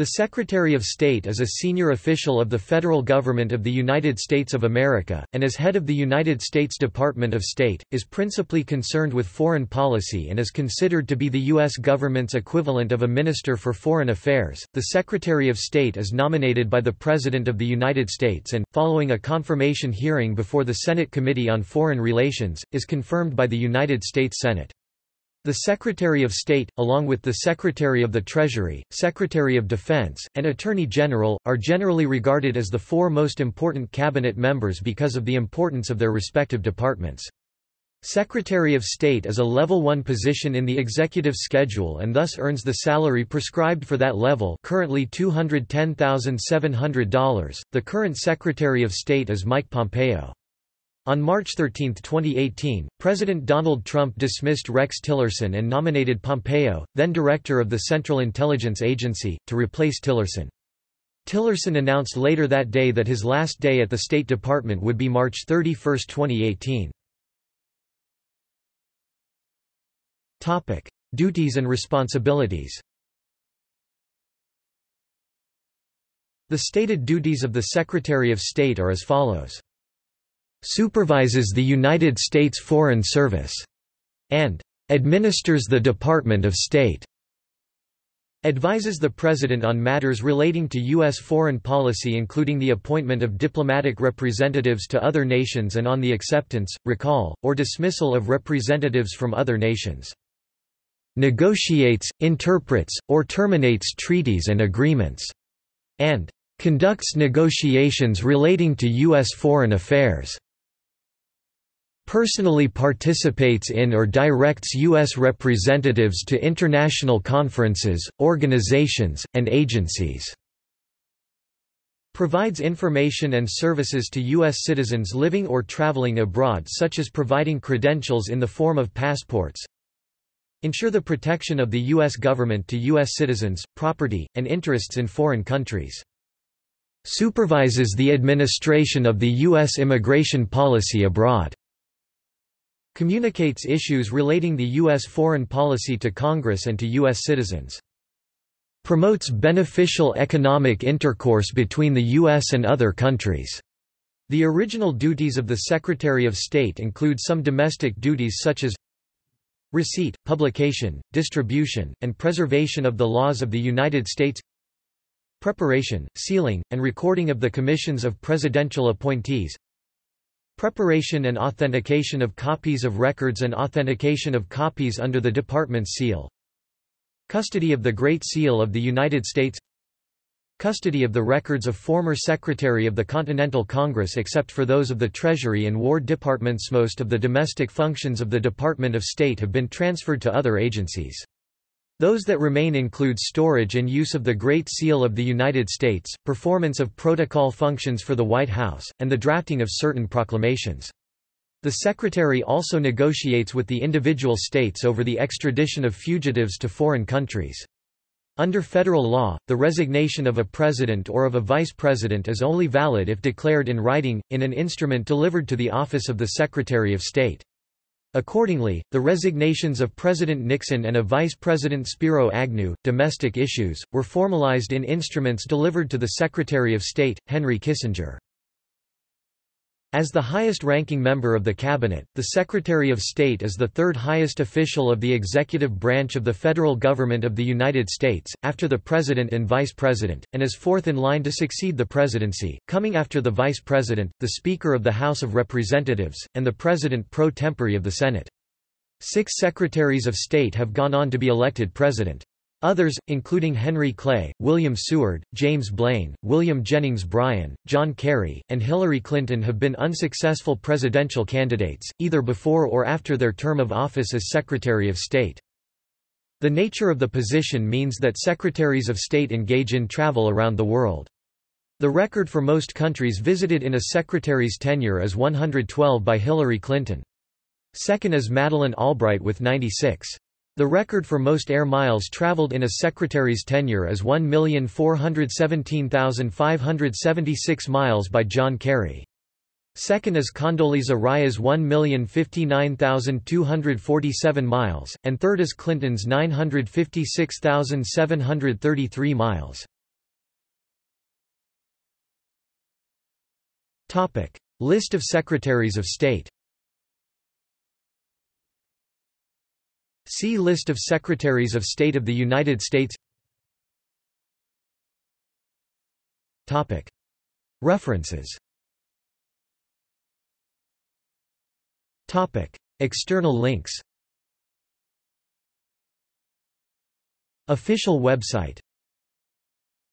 The Secretary of State is a senior official of the federal government of the United States of America, and as head of the United States Department of State, is principally concerned with foreign policy and is considered to be the U.S. government's equivalent of a Minister for Foreign Affairs. The Secretary of State is nominated by the President of the United States and, following a confirmation hearing before the Senate Committee on Foreign Relations, is confirmed by the United States Senate. The Secretary of State, along with the Secretary of the Treasury, Secretary of Defense, and Attorney General, are generally regarded as the four most important cabinet members because of the importance of their respective departments. Secretary of State is a Level 1 position in the executive schedule and thus earns the salary prescribed for that level currently $210,700. The current Secretary of State is Mike Pompeo. On March 13, 2018, President Donald Trump dismissed Rex Tillerson and nominated Pompeo, then director of the Central Intelligence Agency, to replace Tillerson. Tillerson announced later that day that his last day at the State Department would be March 31, 2018. Topic: Duties and responsibilities. The stated duties of the Secretary of State are as follows supervises the United States Foreign Service, and administers the Department of State. Advises the President on matters relating to U.S. foreign policy including the appointment of diplomatic representatives to other nations and on the acceptance, recall, or dismissal of representatives from other nations. Negotiates, interprets, or terminates treaties and agreements. And conducts negotiations relating to U.S. foreign affairs personally participates in or directs U.S. representatives to international conferences, organizations, and agencies. Provides information and services to U.S. citizens living or traveling abroad such as providing credentials in the form of passports. Ensure the protection of the U.S. government to U.S. citizens, property, and interests in foreign countries. Supervises the administration of the U.S. immigration policy abroad. Communicates issues relating the U.S. foreign policy to Congress and to U.S. citizens. Promotes beneficial economic intercourse between the U.S. and other countries. The original duties of the Secretary of State include some domestic duties such as receipt, publication, distribution, and preservation of the laws of the United States preparation, sealing, and recording of the commissions of presidential appointees Preparation and authentication of copies of records and authentication of copies under the Department's seal. Custody of the Great Seal of the United States Custody of the records of former Secretary of the Continental Congress except for those of the Treasury and War Departments Most of the domestic functions of the Department of State have been transferred to other agencies. Those that remain include storage and use of the Great Seal of the United States, performance of protocol functions for the White House, and the drafting of certain proclamations. The Secretary also negotiates with the individual states over the extradition of fugitives to foreign countries. Under federal law, the resignation of a president or of a vice president is only valid if declared in writing, in an instrument delivered to the office of the Secretary of State. Accordingly, the resignations of President Nixon and of Vice President Spiro Agnew, domestic issues, were formalized in instruments delivered to the Secretary of State, Henry Kissinger. As the highest-ranking member of the Cabinet, the Secretary of State is the third highest official of the executive branch of the federal government of the United States, after the President and Vice President, and is fourth in line to succeed the presidency, coming after the Vice President, the Speaker of the House of Representatives, and the President pro tempore of the Senate. Six Secretaries of State have gone on to be elected President. Others, including Henry Clay, William Seward, James Blaine, William Jennings Bryan, John Kerry, and Hillary Clinton have been unsuccessful presidential candidates, either before or after their term of office as Secretary of State. The nature of the position means that Secretaries of State engage in travel around the world. The record for most countries visited in a secretary's tenure is 112 by Hillary Clinton. Second is Madeleine Albright with 96. The record for most air miles traveled in a secretary's tenure is 1,417,576 miles by John Kerry. Second is Condoleezza Rice's 1,059,247 miles, and third is Clinton's 956,733 miles. List of Secretaries of State See List of Secretaries of State of the United States. References. External links Official website